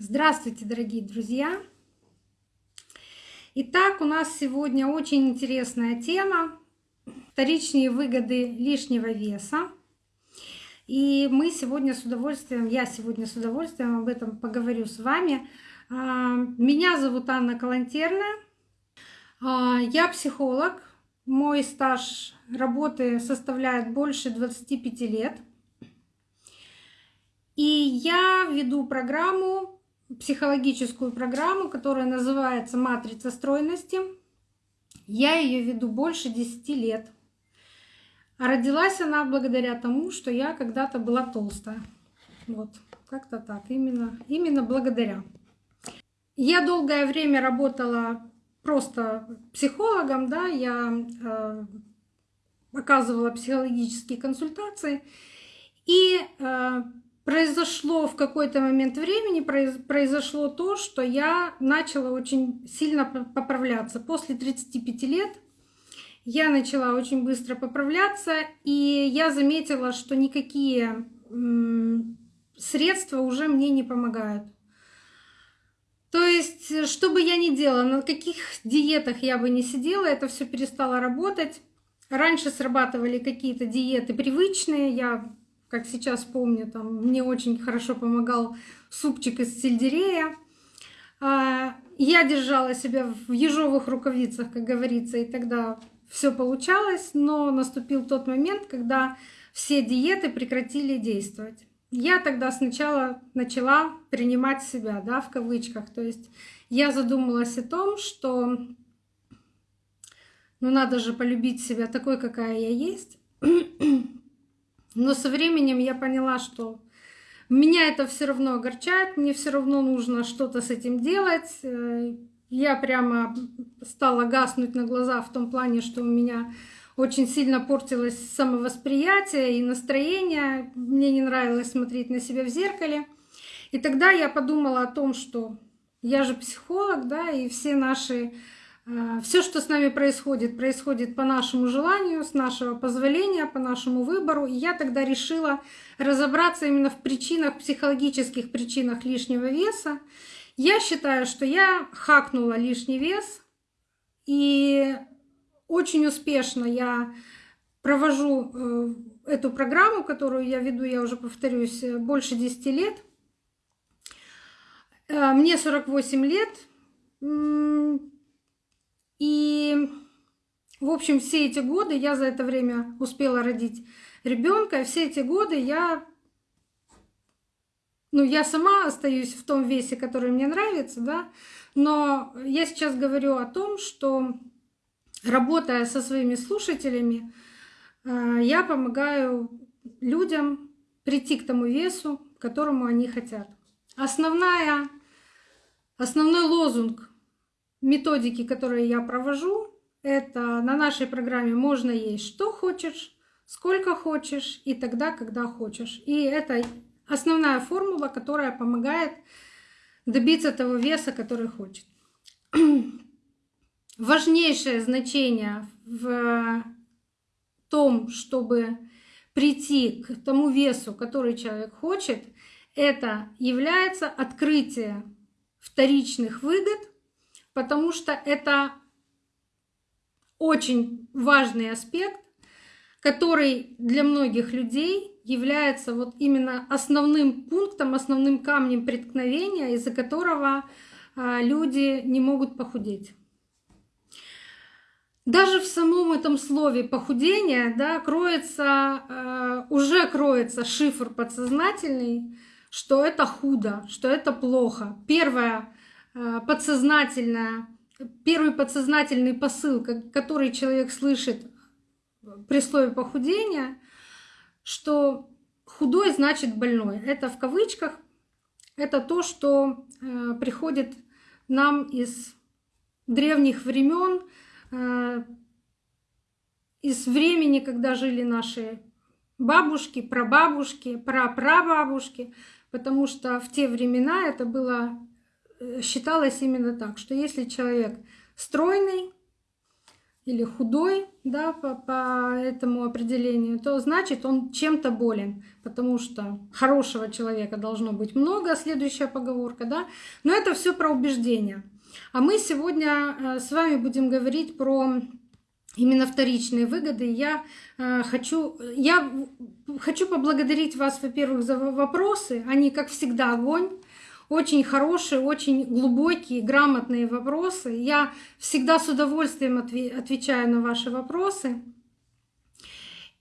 Здравствуйте, дорогие друзья! Итак, у нас сегодня очень интересная тема — вторичные выгоды лишнего веса. И мы сегодня с удовольствием, я сегодня с удовольствием об этом поговорю с вами. А, меня зовут Анна Калантерная. А, я психолог. Мой стаж работы составляет больше 25 лет. И я веду программу психологическую программу, которая называется «Матрица стройности». Я ее веду больше 10 лет. А родилась она благодаря тому, что я когда-то была толстая. Вот, как-то так, именно, именно благодаря. Я долгое время работала просто психологом, да, я э, оказывала психологические консультации. И э, произошло в какой-то момент времени, произошло то, что я начала очень сильно поправляться. После 35 лет я начала очень быстро поправляться, и я заметила, что никакие средства уже мне не помогают. То есть, что бы я ни делала, на каких диетах я бы не сидела, это все перестало работать. Раньше срабатывали какие-то диеты привычные, я как сейчас помню, там мне очень хорошо помогал супчик из сельдерея. А, я держала себя в ежовых рукавицах, как говорится, и тогда все получалось, но наступил тот момент, когда все диеты прекратили действовать. Я тогда сначала начала принимать себя, да, в кавычках. То есть я задумалась о том, что ну надо же полюбить себя такой, какая я есть. Но со временем я поняла, что меня это все равно огорчает, мне все равно нужно что-то с этим делать. Э, я прямо стала гаснуть на глаза в том плане, что у меня очень сильно портилось самовосприятие и настроение. Мне не нравилось смотреть на себя в зеркале. И тогда я подумала о том, что я же психолог, да, и все наши Все, что с нами происходит, происходит по нашему желанию, с нашего позволения, по нашему выбору. И я тогда решила разобраться именно в причинах, психологических причинах лишнего веса. Я считаю, что я хакнула лишний вес, и очень успешно я провожу э, эту программу, которую я веду, я уже повторюсь, больше 10 лет. Э, мне 48 лет и, в общем, все эти годы я за это время успела родить ребенка. Все эти годы я, ну, я сама остаюсь в том весе, который мне нравится, да. Но я сейчас говорю о том, что работая со своими слушателями, э, я помогаю людям прийти к тому весу, которому они хотят. Основная, основной лозунг методики, которые я провожу, это на нашей программе можно есть что хочешь, сколько хочешь и тогда, когда хочешь. И это основная формула, которая помогает добиться того веса, который хочет. Важнейшее значение в том, чтобы прийти к тому весу, который человек хочет, это является открытие вторичных выгод потому что это очень важный аспект, который для многих людей является вот именно основным пунктом, основным камнем преткновения, из-за которого а, люди не могут похудеть. Даже в самом этом слове похудение да, кроется, э, уже кроется шифр подсознательный, что это худо, что это плохо. Первое подсознательное, первый подсознательный посыл, который человек слышит при слове похудения, что худой значит больной. Это в кавычках, это то, что э, приходит нам из древних времен, э, из времени, когда жили наши бабушки, прабабушки, прапрабабушки, потому что в те времена это было считалось именно так, что если человек стройный, или худой, да, по, по этому определению, то значит он чем-то болен, потому что хорошего человека должно быть много, следующая поговорка, да, но это все про убеждения. А мы сегодня э, с вами будем говорить про именно вторичные выгоды. Я э, хочу, я хочу поблагодарить вас, во-первых, за вопросы. Они, как всегда, огонь очень хорошие, очень глубокие, грамотные вопросы. Я всегда с удовольствием отвечаю на ваши вопросы.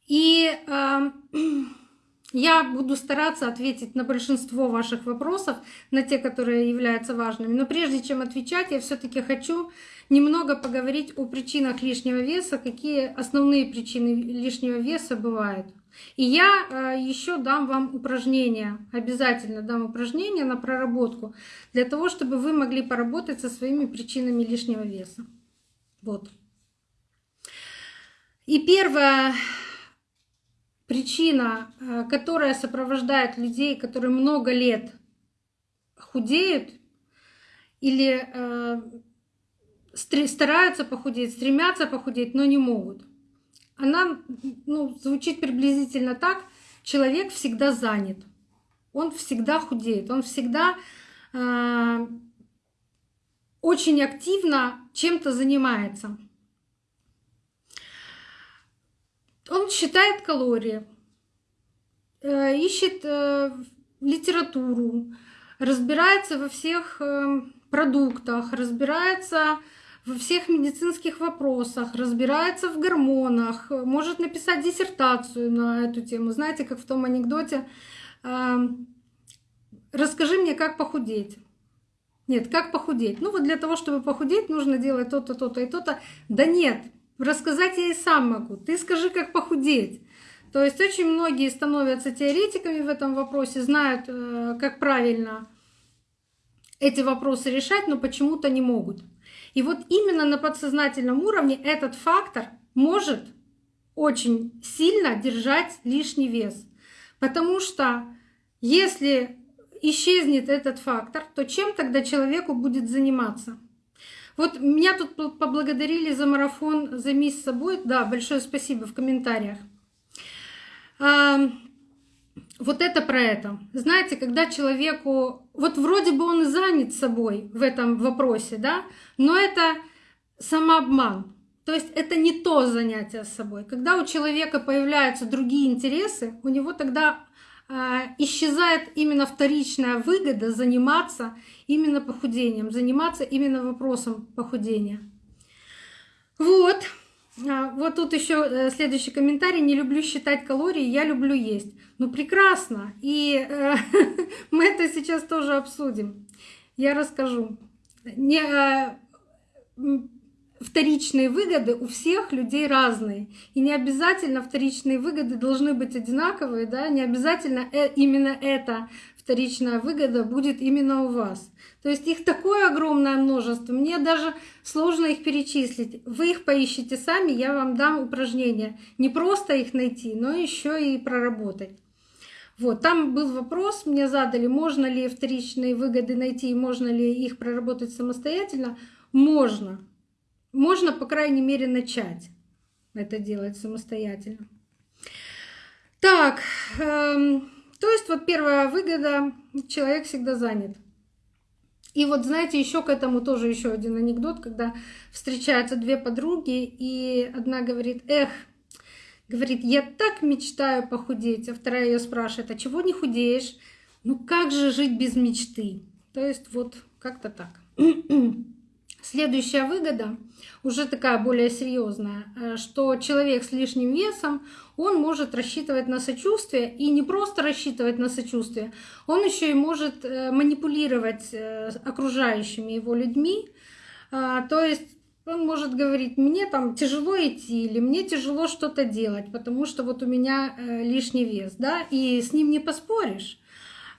И э, я буду стараться ответить на большинство ваших вопросов, на те, которые являются важными. Но прежде чем отвечать, я все-таки хочу немного поговорить о причинах лишнего веса, какие основные причины лишнего веса бывают. И я э, еще дам вам упражнения, обязательно дам упражнения на проработку, для того, чтобы вы могли поработать со своими причинами лишнего веса. Вот. И первая причина, э, которая сопровождает людей, которые много лет худеют или э, стараются похудеть, стремятся похудеть, но не могут – она ну, звучит приблизительно так. Человек всегда занят, он всегда худеет, он всегда э, очень активно чем-то занимается. Он считает калории, э, ищет э, литературу, разбирается во всех э, продуктах, разбирается во всех медицинских вопросах, разбирается в гормонах, может написать диссертацию на эту тему. Знаете, как в том анекдоте, расскажи мне, как похудеть. Нет, как похудеть? Ну вот для того, чтобы похудеть, нужно делать то-то, то-то и то-то. Да нет, рассказать я и сам могу. Ты скажи, как похудеть. То есть очень многие становятся теоретиками в этом вопросе, знают, э, как правильно эти вопросы решать, но почему-то не могут. И вот именно на подсознательном уровне этот фактор может очень сильно держать лишний вес. Потому что если исчезнет этот фактор, то чем тогда человеку будет заниматься? Вот меня тут поблагодарили за марафон за мисс собой. Да, большое спасибо в комментариях. Вот это про это. Знаете, когда человеку, вот вроде бы он и занят собой в этом вопросе, да, но это самообман. То есть это не то занятие с собой. Когда у человека появляются другие интересы, у него тогда э, исчезает именно вторичная выгода заниматься именно похудением, заниматься именно вопросом похудения. Вот. А, вот тут еще э, следующий комментарий. Не люблю считать калории, я люблю есть. Ну прекрасно. И э, мы это сейчас тоже обсудим. Я расскажу. Не, э, вторичные выгоды у всех людей разные. И не обязательно вторичные выгоды должны быть одинаковые, да, не обязательно именно эта вторичная выгода будет именно у вас. То есть их такое огромное множество, мне даже сложно их перечислить. Вы их поищите сами, я вам дам упражнения. Не просто их найти, но еще и проработать. Вот, там был вопрос, мне задали, можно ли вторичные выгоды найти, можно ли их проработать самостоятельно. Можно. Можно, по крайней мере, начать это делать самостоятельно. Так, эм, то есть вот первая выгода, человек всегда занят. И вот знаете, еще к этому тоже еще один анекдот, когда встречаются две подруги, и одна говорит, эх, говорит, я так мечтаю похудеть, а вторая ее спрашивает, а чего не худеешь? Ну как же жить без мечты? То есть вот как-то так. Следующая выгода, уже такая более серьезная, э, что человек с лишним весом, он может рассчитывать на сочувствие, и не просто рассчитывать на сочувствие, он еще и может э, манипулировать э, окружающими его людьми. То есть он может говорить, мне там тяжело идти или мне тяжело что-то делать, потому что вот у меня лишний вес, да, и с ним не поспоришь.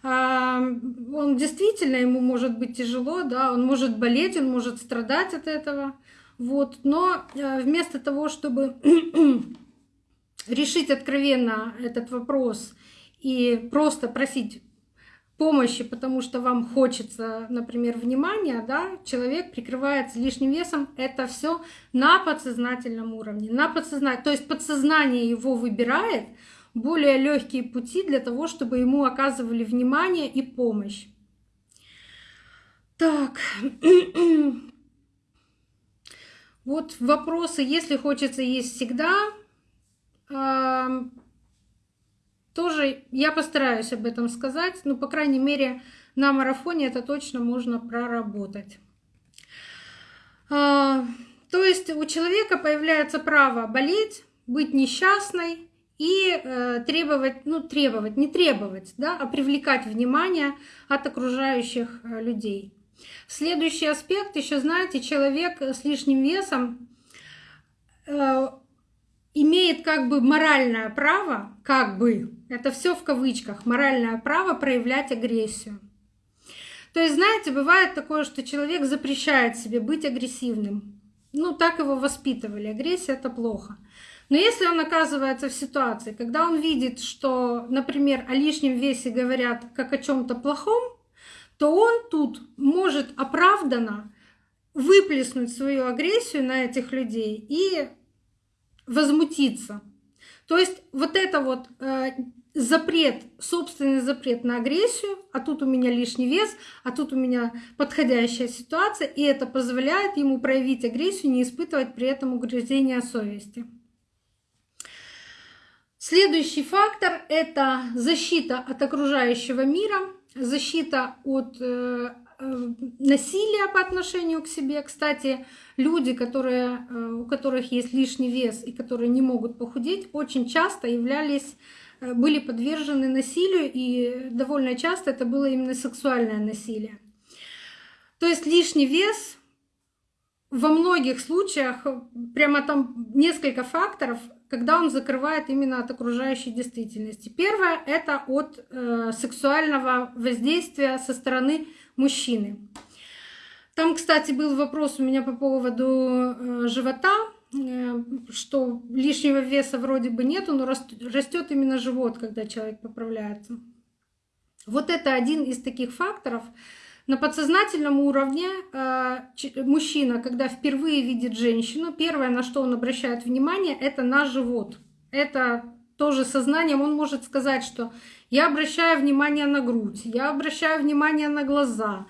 А, он действительно, ему может быть тяжело, да, он может болеть, он может страдать от этого. Вот. Но э, вместо того, чтобы решить откровенно этот вопрос и просто просить помощи, потому что вам хочется, например, внимания, да, человек прикрывается лишним весом, это все на подсознательном уровне, на подсознательном, то есть подсознание его выбирает более легкие пути для того, чтобы ему оказывали внимание и помощь. Так, вот вопросы, если хочется есть всегда, тоже я постараюсь об этом сказать, но, по крайней мере, на марафоне это точно можно проработать. А, то есть у человека появляется право болеть, быть несчастной и э, требовать, ну требовать, не требовать, да, а привлекать внимание от окружающих э, людей. Следующий аспект, еще знаете, человек с лишним весом э, имеет как бы моральное право, как бы, это все в кавычках, моральное право проявлять агрессию. То есть, знаете, бывает такое, что человек запрещает себе быть агрессивным. Ну, так его воспитывали. Агрессия — это плохо. Но если он оказывается в ситуации, когда он видит, что, например, о лишнем весе говорят как о чем то плохом, то он тут может оправданно выплеснуть свою агрессию на этих людей и возмутиться. То есть вот это вот э, запрет, собственный запрет на агрессию, а тут у меня лишний вес, а тут у меня подходящая ситуация, и это позволяет ему проявить агрессию, не испытывать при этом угрызения совести. Следующий фактор — это защита от окружающего мира, защита от э, Э, насилия по отношению к себе. Кстати, люди, которые, э, у которых есть лишний вес и которые не могут похудеть, очень часто являлись были подвержены насилию, и довольно часто это было именно сексуальное насилие. То есть лишний вес во многих случаях, прямо там несколько факторов, когда он закрывает именно от окружающей действительности. Первое — это от э, сексуального воздействия со стороны мужчины. Там, кстати, был вопрос у меня по поводу э, живота, э, что лишнего веса вроде бы нету, но растет именно живот, когда человек поправляется. Вот это один из таких факторов. На подсознательном уровне э, мужчина, когда впервые видит женщину, первое, на что он обращает внимание, это на живот. Это тоже сознанием он может сказать, что я обращаю внимание на грудь, я обращаю внимание на глаза.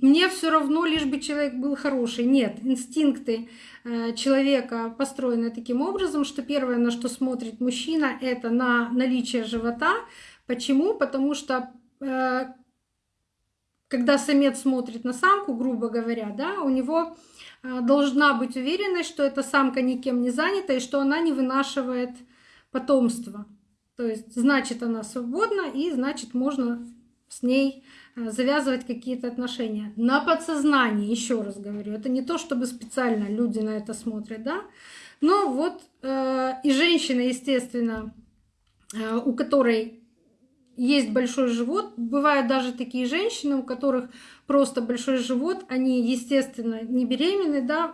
Мне все равно, лишь бы человек был хороший. Нет, инстинкты э, человека построены таким образом, что первое, на что смотрит мужчина, это на наличие живота. Почему? Потому что э, когда самец смотрит на самку, грубо говоря, да, у него э, должна быть уверенность, что эта самка никем не занята и что она не вынашивает потомство. То есть, значит, она свободна, и значит, можно с ней завязывать какие-то отношения. На подсознании, еще раз говорю, это не то, чтобы специально люди на это смотрят, да. Но вот э, и женщина, естественно, э, у которой есть большой живот, бывают даже такие женщины, у которых просто большой живот, они, естественно, не беременны, да,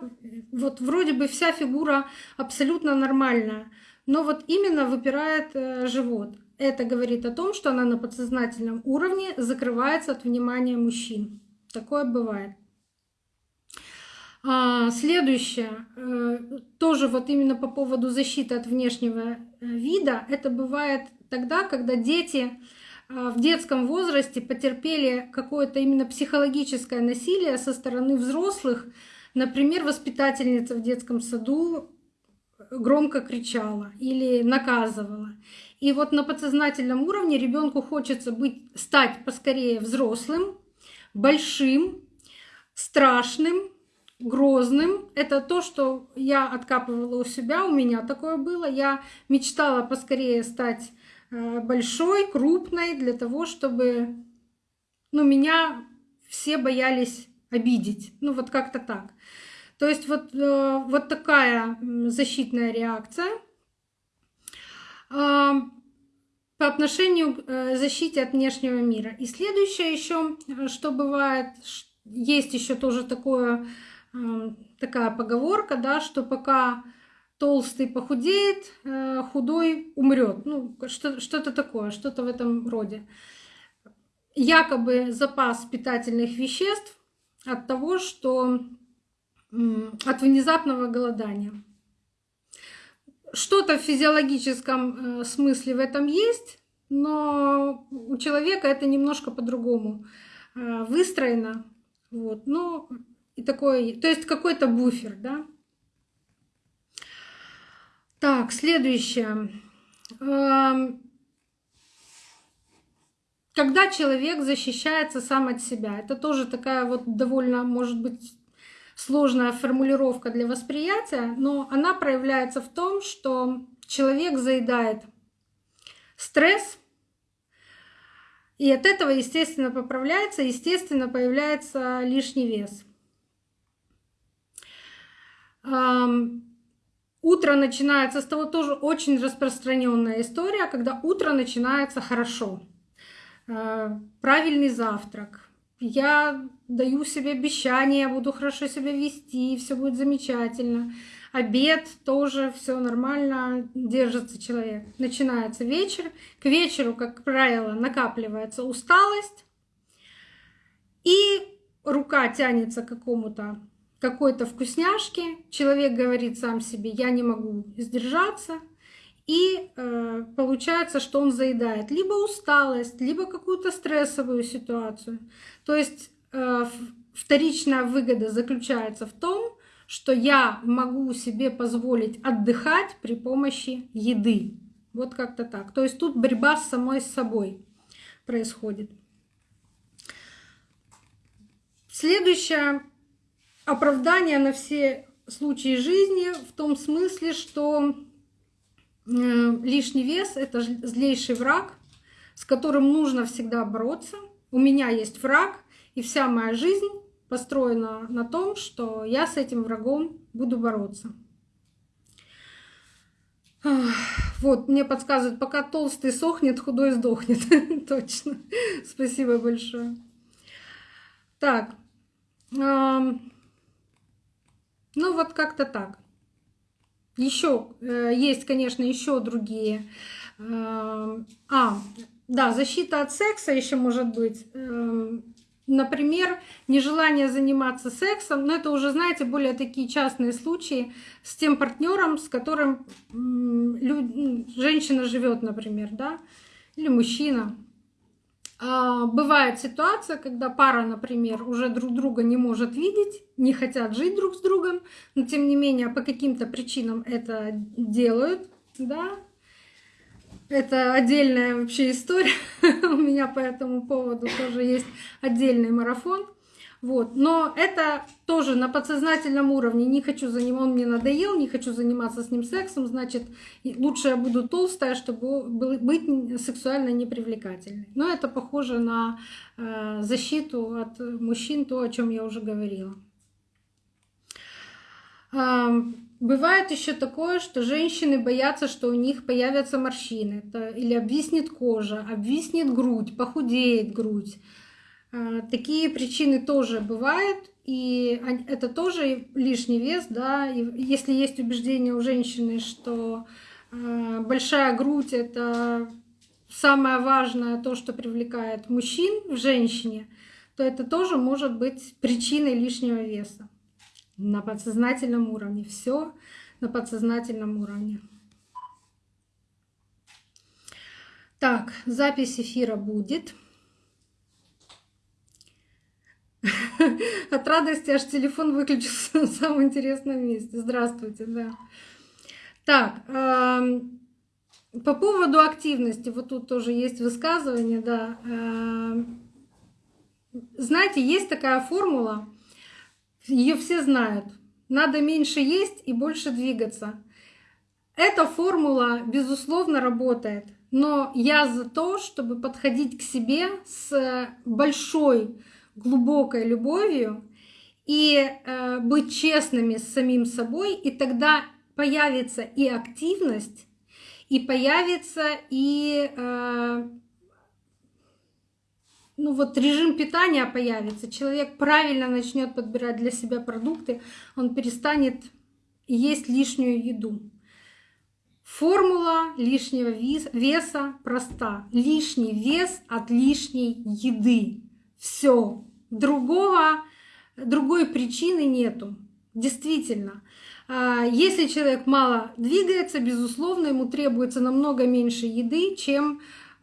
вот вроде бы вся фигура абсолютно нормальная, но вот именно выпирает э, живот. Это говорит о том, что она на подсознательном уровне закрывается от внимания мужчин. Такое бывает. А, следующее, э, тоже вот именно по поводу защиты от внешнего э, вида, это бывает тогда, когда дети в детском возрасте потерпели какое-то именно психологическое насилие со стороны взрослых. Например, воспитательница в детском саду громко кричала или наказывала. И вот на подсознательном уровне ребенку хочется быть, стать поскорее взрослым, большим, страшным, грозным. Это то, что я откапывала у себя, у меня такое было. Я мечтала поскорее стать э, большой, крупной, для того, чтобы ну, меня все боялись обидеть. Ну вот как-то так. То есть вот, э, вот такая защитная реакция по отношению к э, защите от внешнего мира. И следующее еще, э, что бывает, есть еще тоже такое, такая поговорка, да, что пока толстый похудеет, худой умрет. Ну, что-то такое, что-то в этом роде. якобы запас питательных веществ от того, что от внезапного голодания. Что-то в физиологическом э, смысле в этом есть, но у человека это немножко по-другому э, выстроено. Вот. Ну, и такой, то есть какой-то буфер, да. Так, следующее. Эм, когда человек защищается сам от себя, это тоже такая вот довольно, может быть, сложная формулировка для восприятия, но она проявляется в том, что человек заедает стресс, и от этого, естественно, поправляется, естественно, появляется лишний вес. Утро начинается с того, тоже очень распространенная история, когда утро начинается хорошо. А, правильный завтрак. Я даю себе обещание, буду хорошо себя вести, все будет замечательно. Обед тоже все нормально, держится человек. Начинается вечер. К вечеру, как правило, накапливается усталость. И рука тянется к какому-то какой-то вкусняшки, человек говорит сам себе, я не могу сдержаться, и э, получается, что он заедает либо усталость, либо какую-то стрессовую ситуацию. То есть э, вторичная выгода заключается в том, что я могу себе позволить отдыхать при помощи еды. Вот как-то так. То есть тут борьба с самой собой происходит. Следующее оправдание на все случаи жизни в том смысле, что лишний вес — это злейший враг, с которым нужно всегда бороться. У меня есть враг, и вся моя жизнь построена на том, что я с этим врагом буду бороться. Вот, мне подсказывают, пока толстый сохнет, худой сдохнет. Точно. Спасибо большое. Так. Ну вот как-то так. Еще э, есть, конечно, еще другие. Э, а, да, защита от секса еще может быть. Э, например, нежелание заниматься сексом, но это уже, знаете, более такие частные случаи с тем партнером, с которым женщина живет, например, да, или мужчина. А, бывает ситуация, когда пара, например, уже друг друга не может видеть, не хотят жить друг с другом, но тем не менее по каким-то причинам это делают, да. Это отдельная вообще история. У меня по этому поводу тоже есть отдельный марафон. Вот. Но это тоже на подсознательном уровне. Не хочу заниматься, он мне надоел, не хочу заниматься с ним сексом, значит, лучше я буду толстая, чтобы быть сексуально непривлекательной. Но это похоже на э, защиту от мужчин, то, о чем я уже говорила. Бывает еще такое, что женщины боятся, что у них появятся морщины, или обвиснет кожа, обвиснет грудь, похудеет грудь. А, такие причины тоже бывают, и это тоже лишний вес, да. Если есть убеждение у женщины, что а, большая грудь это самое важное, то, что привлекает мужчин в женщине, то это тоже может быть причиной лишнего веса на подсознательном уровне. Все на подсознательном уровне. Так, запись эфира будет. От радости аж телефон выключился в самом интересном месте. Здравствуйте, да. Так, по поводу активности, вот тут тоже есть высказывание, да. Знаете, есть такая формула, ее все знают. Надо меньше есть и больше двигаться. Эта формула, безусловно, работает. Но я за то, чтобы подходить к себе с большой глубокой любовью и э, быть честными с самим собой, и тогда появится и активность, и появится и э, ну вот режим питания появится, человек правильно начнет подбирать для себя продукты, он перестанет есть лишнюю еду. Формула лишнего веса проста. Лишний вес от лишней еды. Все. Другого, другой причины нету. Действительно. А, если человек мало двигается, безусловно, ему требуется намного меньше еды, чем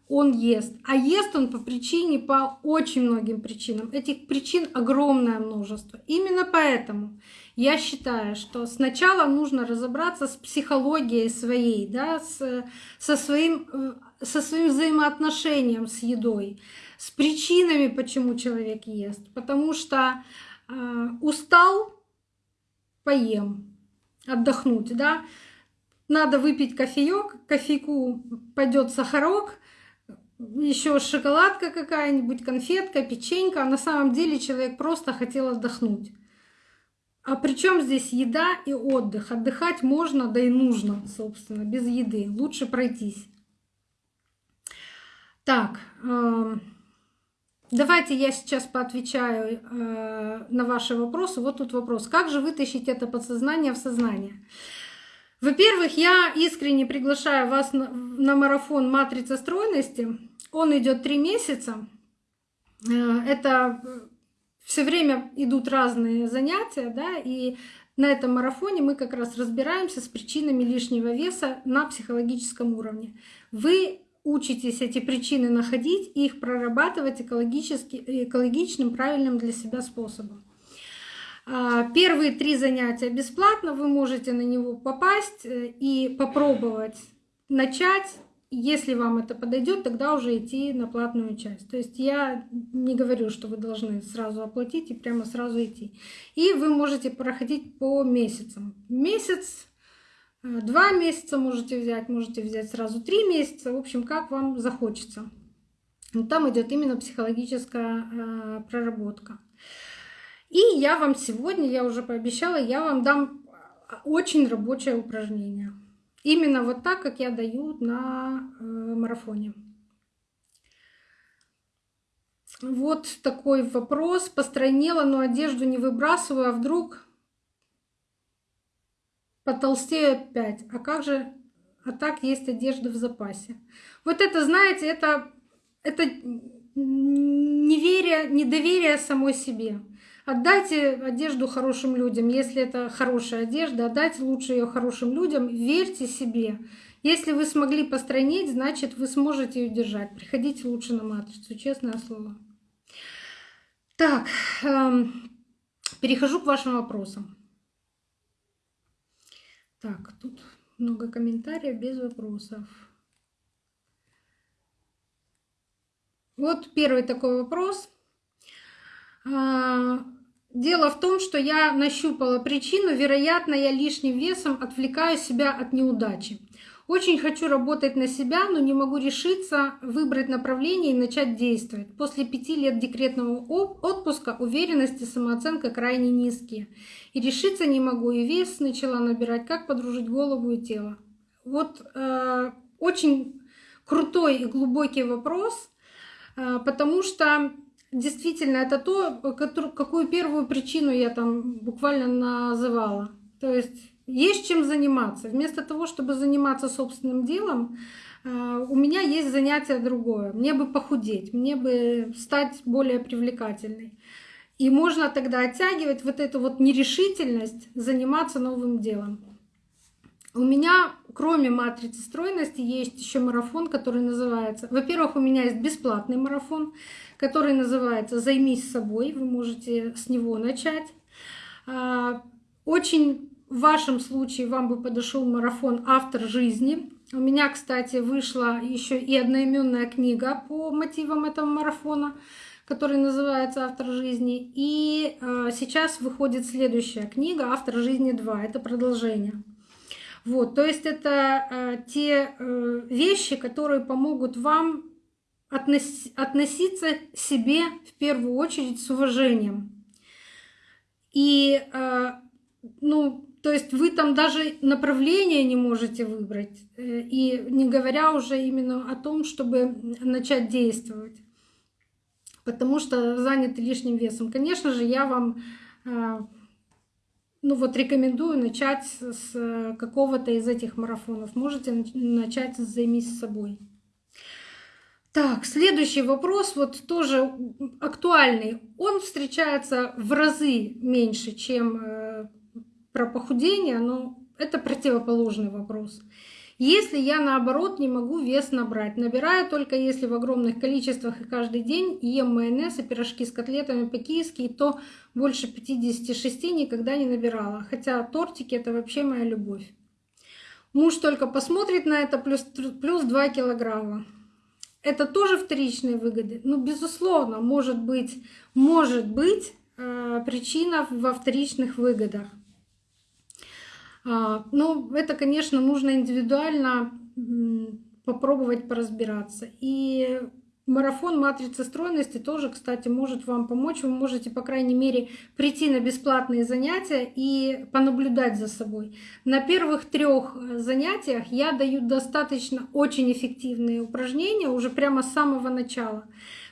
он ест. А ест он по причине, по очень многим причинам. Этих причин огромное множество. Именно поэтому я считаю, что сначала нужно разобраться с психологией своей, да, со, своим, э, со своим взаимоотношением с едой, с причинами, почему человек ест. Потому что э, устал, поем, отдохнуть, да. Надо выпить кофеек, кофейку пойдет сахарок, еще шоколадка какая-нибудь, конфетка, печенька. А на самом деле человек просто хотел отдохнуть. А при чем здесь еда и отдых? Отдыхать можно, да и нужно, собственно, без еды. Лучше пройтись. Так, эм, давайте я сейчас поотвечаю э, на ваши вопросы. Вот тут вопрос. Как же вытащить это подсознание в сознание? Во-первых, я искренне приглашаю вас на, марафон «Матрица стройности». Он идет три месяца. Э, это все время идут разные занятия, да, и на этом марафоне мы как раз разбираемся с причинами лишнего веса на психологическом уровне. Вы учитесь эти причины находить и их прорабатывать экологически, экологичным, правильным для себя способом. А, первые три занятия бесплатно, вы можете на него попасть э, и попробовать начать если вам это подойдет, тогда уже идти на платную часть. То есть я не говорю, что вы должны сразу оплатить и прямо сразу идти. И вы можете проходить по месяцам. Месяц, два месяца можете взять, можете взять сразу три месяца. В общем, как вам захочется. Но там идет именно психологическая э, проработка. И я вам сегодня, я уже пообещала, я вам дам э, очень рабочее упражнение. Именно вот так, как я даю на э, марафоне. Вот такой вопрос. Постройнела, но одежду не выбрасываю, а вдруг потолстею опять. А как же, а так есть одежда в запасе. Вот это, знаете, это, это неверие, недоверие самой себе. Отдайте одежду хорошим людям. Если это хорошая одежда, отдайте лучше ее хорошим людям. Верьте себе. Если вы смогли постройнеть, значит, вы сможете ее держать. Приходите лучше на матрицу, честное слово. Так, эм, перехожу к вашим вопросам. Так, тут много комментариев без вопросов. Вот первый такой вопрос. А, Дело в том, что я нащупала причину, вероятно, я лишним весом отвлекаю себя от неудачи. Очень хочу работать на себя, но не могу решиться выбрать направление и начать действовать. После пяти лет декретного отпуска уверенность и самооценка крайне низкие. И решиться не могу, и вес начала набирать, как подружить голову и тело. Вот э, очень крутой и глубокий вопрос, э, потому что действительно это то, какую первую причину я там буквально называла. То есть есть чем заниматься. Вместо того, чтобы заниматься собственным делом, э, у меня есть занятие другое. Мне бы похудеть, мне бы стать более привлекательной. И можно тогда оттягивать вот эту вот нерешительность заниматься новым делом. У меня, кроме матрицы стройности, есть еще марафон, который называется... Во-первых, у меня есть бесплатный марафон, который называется «Займись собой». Вы можете с него начать. А, очень в вашем случае вам бы подошел марафон «Автор жизни». У меня, кстати, вышла еще и одноименная книга по мотивам этого марафона, который называется «Автор жизни». И а, сейчас выходит следующая книга «Автор жизни 2». Это продолжение. Вот, то есть это э, те э, вещи, которые помогут вам относ, относиться к себе в первую очередь с уважением. И, э, ну, то есть вы там даже направление не можете выбрать, э, и не говоря уже именно о том, чтобы начать действовать, потому что заняты лишним весом. Конечно же, я вам э, ну вот рекомендую начать с какого-то из этих марафонов. Можете начать с «Займись собой». Так, следующий вопрос, вот тоже актуальный. Он встречается в разы меньше, чем э, про похудение, но это противоположный вопрос. Если я наоборот не могу вес набрать, набираю только если в огромных количествах и каждый день ем майонез и пирожки с котлетами по-киевски, то больше 56 никогда не набирала. Хотя тортики это вообще моя любовь. Муж только посмотрит на это плюс, плюс 2 килограмма. Это тоже вторичные выгоды. Ну, безусловно, может быть, может быть э, причина во вторичных выгодах. А, ну, это, конечно, нужно индивидуально попробовать поразбираться. И марафон матрицы стройности тоже, кстати, может вам помочь. Вы можете, по крайней мере, прийти на бесплатные занятия и понаблюдать за собой. На первых трех занятиях я даю достаточно очень эффективные упражнения уже прямо с самого начала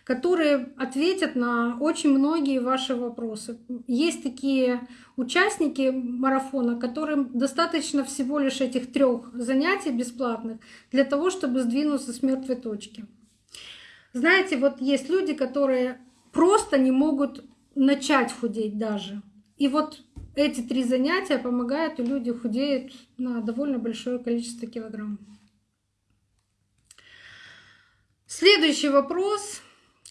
которые ответят на очень многие ваши вопросы. Есть такие участники марафона, которым достаточно всего лишь этих трех занятий бесплатных для того, чтобы сдвинуться с мертвой точки. Знаете, вот есть люди, которые просто не могут начать худеть даже. И вот эти три занятия помогают, и люди худеют на довольно большое количество килограмм. Следующий вопрос.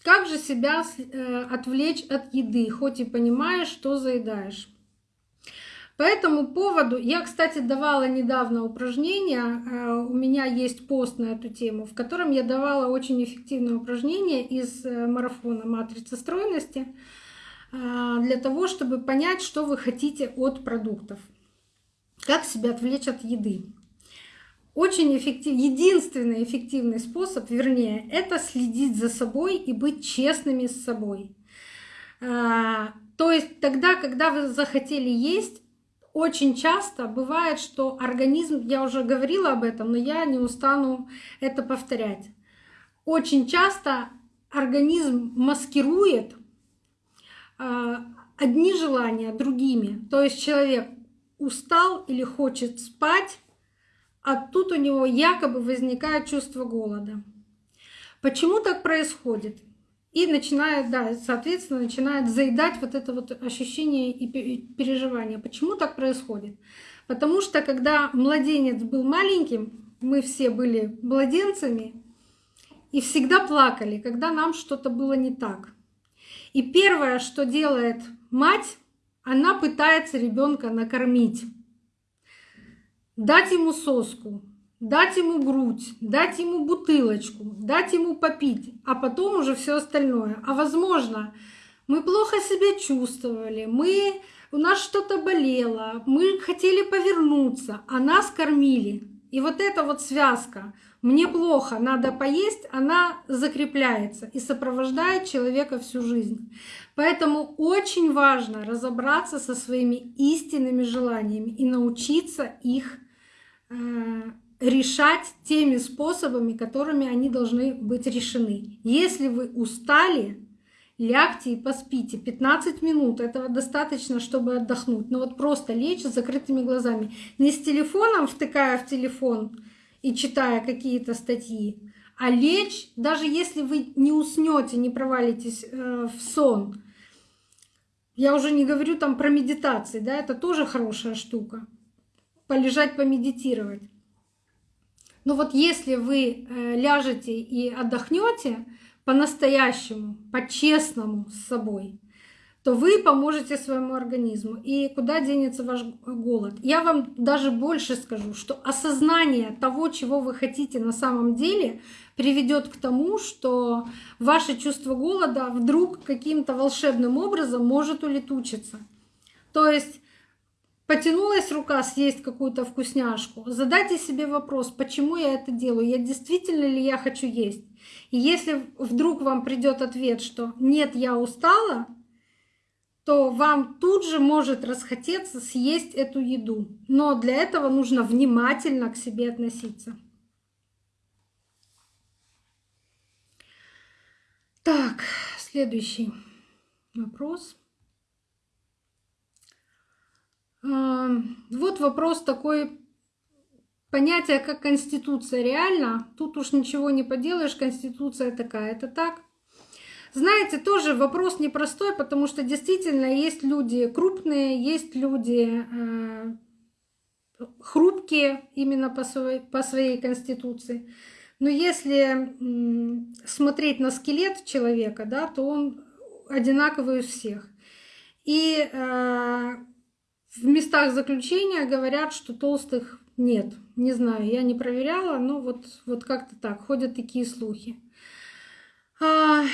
Как же себя э, отвлечь от еды, хоть и понимаешь, что заедаешь? По этому поводу, я, кстати, давала недавно упражнение, э, у меня есть пост на эту тему, в котором я давала очень эффективное упражнение из э, марафона «Матрица стройности» для того, чтобы понять, что вы хотите от продуктов. Как себя отвлечь от еды. Очень эффективный, единственный эффективный способ, вернее, это следить за собой и быть честными с собой. А, то есть тогда, когда вы захотели есть, очень часто бывает, что организм, я уже говорила об этом, но я не устану это повторять. Очень часто организм маскирует а, одни желания другими. То есть человек устал или хочет спать, а тут у него якобы возникает чувство голода. Почему так происходит? И начинает, да, соответственно, начинает заедать вот это вот ощущение и переживание. Почему так происходит? Потому что когда младенец был маленьким, мы все были младенцами и всегда плакали, когда нам что-то было не так. И первое, что делает мать, она пытается ребенка накормить дать ему соску, дать ему грудь, дать ему бутылочку, дать ему попить, а потом уже все остальное. А возможно, мы плохо себя чувствовали, мы, у нас что-то болело, мы хотели повернуться, а нас кормили. И вот эта вот связка «мне плохо, надо поесть», она закрепляется и сопровождает человека всю жизнь. Поэтому очень важно разобраться со своими истинными желаниями и научиться их решать теми способами, которыми они должны быть решены. Если вы устали, лягте и поспите. 15 минут этого достаточно, чтобы отдохнуть. Но вот просто лечь с закрытыми глазами. Не с телефоном, втыкая в телефон и читая какие-то статьи, а лечь, даже если вы не уснете, не провалитесь э, в сон. Я уже не говорю там про медитации, да, это тоже хорошая штука полежать, помедитировать. Но вот если вы э, ляжете и отдохнете по-настоящему, по-честному с собой, то вы поможете своему организму. И куда денется ваш голод? Я вам даже больше скажу, что осознание того, чего вы хотите на самом деле, приведет к тому, что ваше чувство голода вдруг каким-то волшебным образом может улетучиться. То есть Потянулась рука съесть какую-то вкусняшку. Задайте себе вопрос, почему я это делаю? Я действительно ли я хочу есть? И если вдруг вам придет ответ, что нет, я устала, то вам тут же может расхотеться съесть эту еду. Но для этого нужно внимательно к себе относиться. Так, следующий вопрос. Вот вопрос такой, понятие как конституция реально, тут уж ничего не поделаешь, конституция такая, это так. Знаете, тоже вопрос непростой, потому что действительно есть люди крупные, есть люди э, хрупкие именно по своей, по своей конституции. Но если смотреть на скелет человека, да, то он одинаковый у всех. И э, в местах заключения говорят, что толстых нет. Не знаю, я не проверяла, но вот, вот как-то так, ходят такие слухи. А...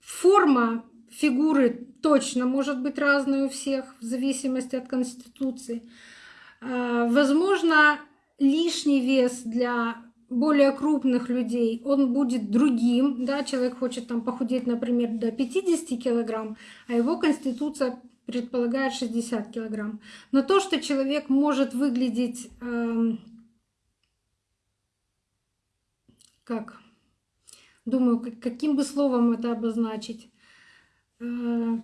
Форма фигуры точно может быть разной у всех, в зависимости от конституции. А, возможно, лишний вес для более крупных людей, он будет другим, да, человек хочет там похудеть, например, до 50 килограмм, а его конституция предполагает 60 килограмм. Но то, что человек может выглядеть э, как, думаю, каким бы словом это обозначить, э,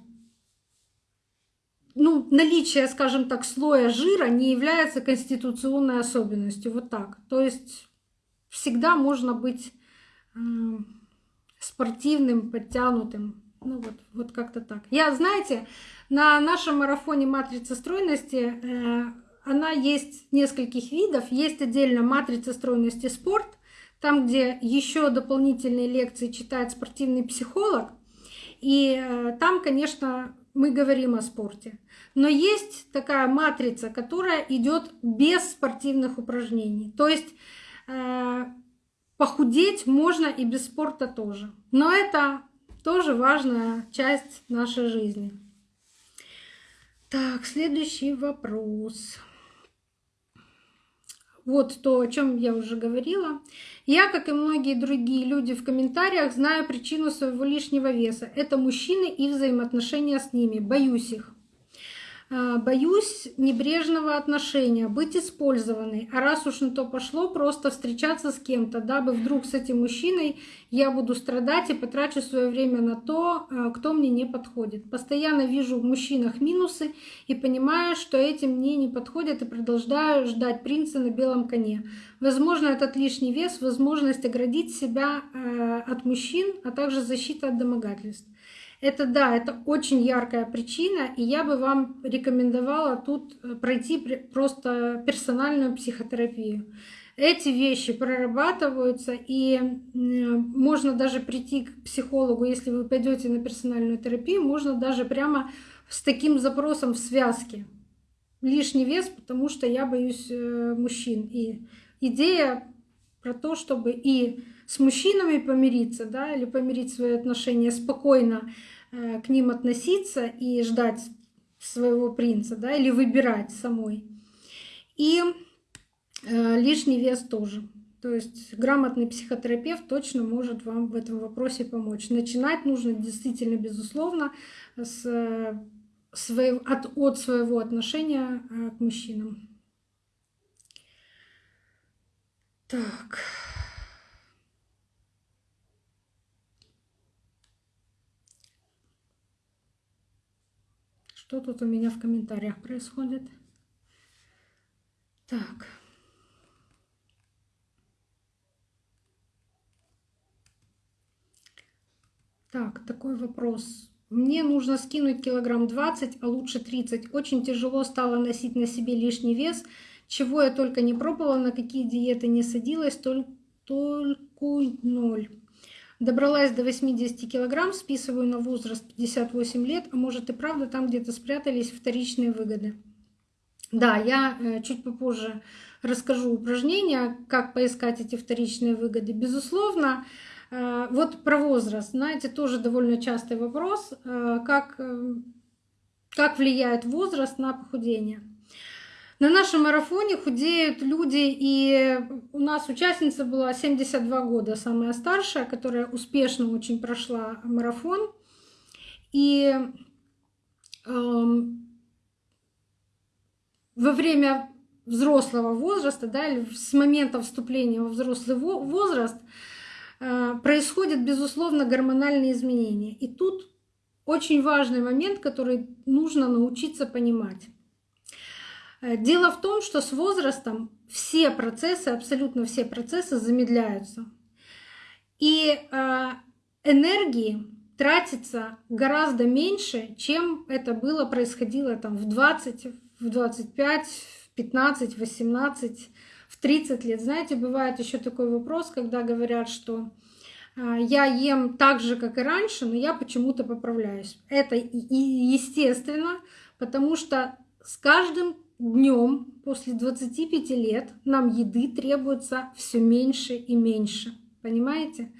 ну, наличие, скажем так, слоя жира не является конституционной особенностью. Вот так. То есть всегда можно быть спортивным, подтянутым. Ну вот, вот как-то так. Я, знаете, на нашем марафоне матрица стройности э, она есть нескольких видов. Есть отдельно матрица стройности спорт, там, где еще дополнительные лекции читает спортивный психолог. И э, там, конечно, мы говорим о спорте. Но есть такая матрица, которая идет без спортивных упражнений. То есть похудеть можно и без спорта тоже. Но это тоже важная часть нашей жизни. Так, следующий вопрос. Вот то, о чем я уже говорила. Я, как и многие другие люди в комментариях, знаю причину своего лишнего веса. Это мужчины и взаимоотношения с ними. Боюсь их. А, боюсь небрежного отношения, быть использованной. А раз уж на то пошло, просто встречаться с кем-то, дабы вдруг с этим мужчиной я буду страдать и потрачу свое время на то, а, кто мне не подходит. Постоянно вижу в мужчинах минусы и понимаю, что этим мне не подходит и продолжаю ждать принца на белом коне. Возможно, этот лишний вес, возможность оградить себя а, от мужчин, а также защита от домогательств. Это да, это очень яркая причина, и я бы вам рекомендовала тут э, пройти просто персональную психотерапию. Эти вещи прорабатываются, и можно даже прийти к психологу, если вы пойдете на персональную терапию, можно даже прямо с таким запросом в связке. Лишний вес, потому что я боюсь э, мужчин. И идея про то, чтобы и с мужчинами помириться, да, или помирить свои отношения спокойно э, к ним относиться и ждать своего принца, да, или выбирать самой. И э, лишний вес тоже. То есть грамотный психотерапевт точно может вам в этом вопросе помочь. Начинать нужно действительно, безусловно, с своего, от, от своего отношения э, к мужчинам. Так. Что тут у меня в комментариях происходит? Так. Так, такой вопрос. Мне нужно скинуть килограмм 20, а лучше 30. Очень тяжело стало носить на себе лишний вес. Чего я только не пробовала, на какие диеты не садилась, только, только ноль. Добралась до 80 килограмм, списываю на возраст 58 лет, а может и правда там где-то спрятались вторичные выгоды. Да, я э, чуть попозже расскажу упражнения, как поискать эти вторичные выгоды. Безусловно, э, вот про возраст, знаете, тоже довольно частый вопрос, э, как, как влияет возраст на похудение. На нашем марафоне худеют люди, и у нас участница была 72 года, самая старшая, которая успешно очень прошла марафон. И эм, во время взрослого возраста, да, или с момента вступления во взрослый возраст, э, происходят, безусловно, гормональные изменения. И тут очень важный момент, который нужно научиться понимать. Э, дело в том, что с возрастом все процессы, абсолютно все процессы замедляются. И э, энергии тратится гораздо меньше, чем это было, происходило там в 20, в 25, в 15, 18, в 30 лет. Знаете, бывает еще такой вопрос, когда говорят, что а, я ем так же, как и раньше, но я почему-то поправляюсь. Это и естественно, потому что с каждым днем после 25 лет нам еды требуется все меньше и меньше. Понимаете?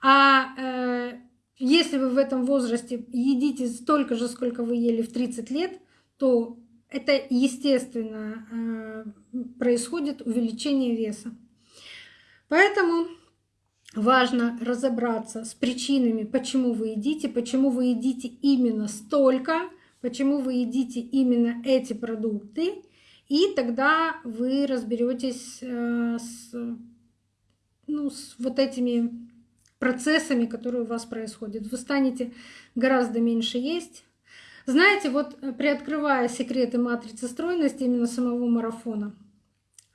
А э, если вы в этом возрасте едите столько же, сколько вы ели в 30 лет, то это естественно э, происходит увеличение веса. Поэтому важно разобраться с причинами, почему вы едите, почему вы едите именно столько, почему вы едите именно эти продукты, и тогда вы разберетесь э, с, ну, с вот этими процессами, которые у вас происходят. Вы станете гораздо меньше есть. Знаете, вот э, приоткрывая секреты матрицы стройности именно самого марафона,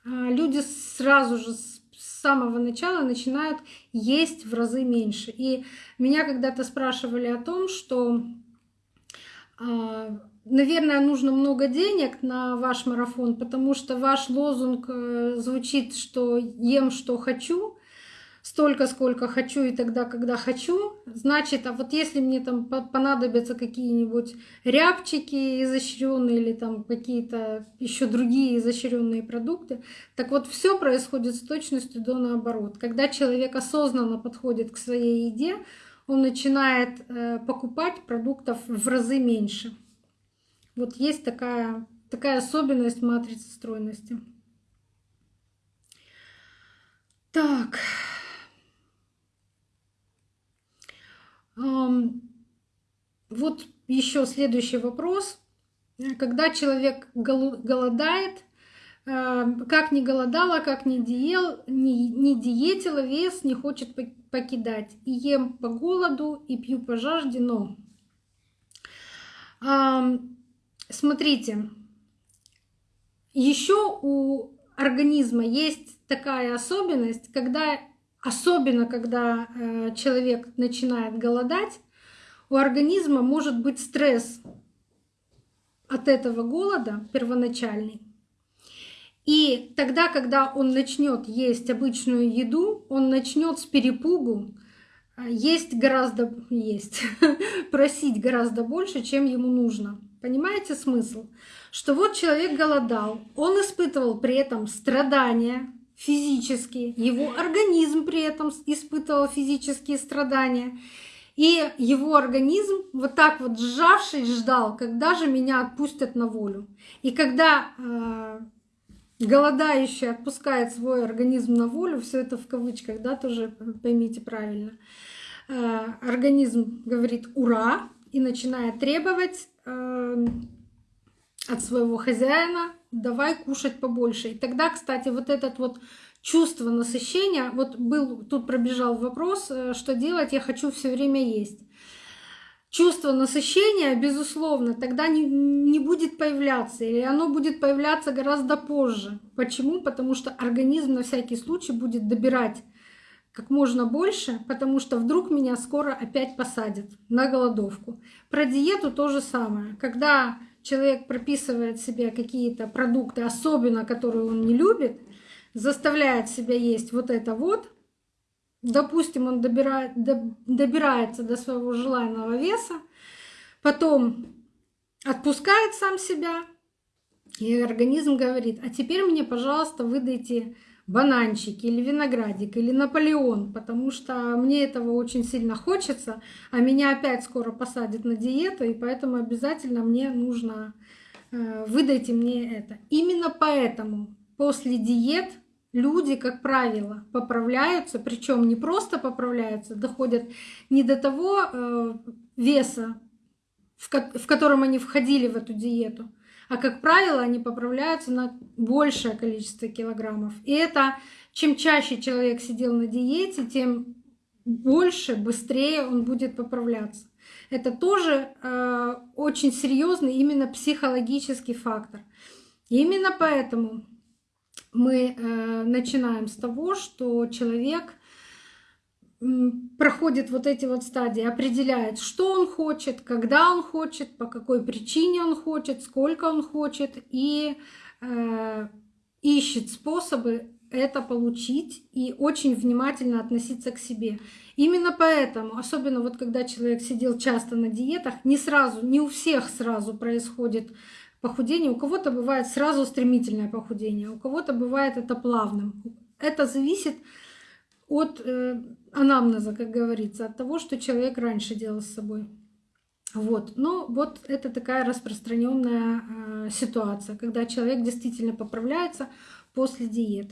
а, люди сразу же с самого начала начинают есть в разы меньше. И меня когда-то спрашивали о том, что, наверное, нужно много денег на ваш марафон, потому что ваш лозунг э, звучит, что ем, что хочу столько, сколько хочу и тогда, когда хочу. Значит, а вот если мне там понадобятся какие-нибудь рябчики изощренные или там какие-то еще другие изощренные продукты, так вот все происходит с точностью до наоборот. Когда человек осознанно подходит к своей еде, он начинает э, покупать продуктов в разы меньше. Вот есть такая, такая особенность матрицы стройности. Так. Вот еще следующий вопрос. Когда человек голодает, как не голодала, как не, диел, не, не диетила, вес не хочет покидать. И ем по голоду, и пью по жажде, но... Смотрите, еще у организма есть такая особенность, когда особенно когда э, человек начинает голодать, у организма может быть стресс от этого голода первоначальный. И тогда, когда он начнет есть обычную еду, он начнет с перепугу э, есть гораздо есть, просить гораздо больше, чем ему нужно. Понимаете смысл? Что вот человек голодал, он испытывал при этом страдания, физически, его организм при этом испытывал физические страдания. И его организм вот так вот сжавший ждал, когда же меня отпустят на волю. И когда э, голодающий отпускает свой организм на волю, все это в кавычках, да, тоже поймите правильно, э, организм говорит «ура» и начинает требовать э, от своего хозяина давай кушать побольше. И тогда, кстати, вот этот вот чувство насыщения, вот был, тут пробежал вопрос, э, что делать, я хочу все время есть. Чувство насыщения, безусловно, тогда не, не будет появляться, или оно будет появляться гораздо позже. Почему? Потому что организм на всякий случай будет добирать как можно больше, потому что вдруг меня скоро опять посадят на голодовку. Про диету то же самое. Когда человек прописывает себе какие-то продукты, особенно которые он не любит, заставляет себя есть вот это вот, допустим, он добирает, добирается до своего желаемого веса, потом отпускает сам себя, и организм говорит, а теперь мне, пожалуйста, выдайте бананчик или виноградик или Наполеон, потому что мне этого очень сильно хочется, а меня опять скоро посадят на диету, и поэтому обязательно мне нужно э, выдайте мне это. Именно поэтому после диет люди, как правило, поправляются, причем не просто поправляются, доходят не до того э, веса, в, ко в котором они входили в эту диету, а как правило, они поправляются на большее количество килограммов. И это чем чаще человек сидел на диете, тем больше, быстрее он будет поправляться. Это тоже э, очень серьезный именно психологический фактор. И именно поэтому мы э, начинаем с того, что человек проходит вот эти вот стадии, определяет, что он хочет, когда он хочет, по какой причине он хочет, сколько он хочет, и э, ищет способы это получить и очень внимательно относиться к себе. Именно поэтому, особенно вот когда человек сидел часто на диетах, не сразу, не у всех сразу происходит похудение. У кого-то бывает сразу стремительное похудение, у кого-то бывает это плавным. Это зависит от э, анамнеза, как говорится, от того, что человек раньше делал с собой. Вот. Но вот это такая распространенная э, ситуация, когда человек действительно поправляется после диет.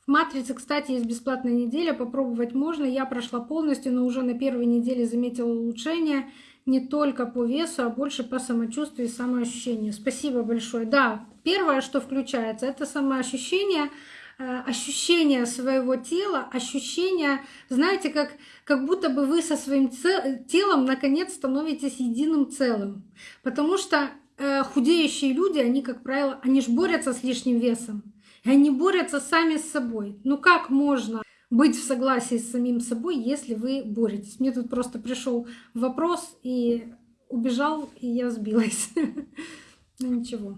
В матрице, кстати, есть бесплатная неделя, попробовать можно. Я прошла полностью, но уже на первой неделе заметила улучшение не только по весу, а больше по самочувствию и самоощущению. Спасибо большое. Да, первое, что включается, это самоощущение, э, ощущение своего тела, ощущение, знаете, как, как будто бы вы со своим телом наконец становитесь единым целым. Потому что э, худеющие люди, они, как правило, они же борются с лишним весом. И они борются сами с собой. Ну как можно быть в согласии с самим собой, если вы боретесь? Мне тут просто пришел вопрос и убежал, и я сбилась. Ну ничего.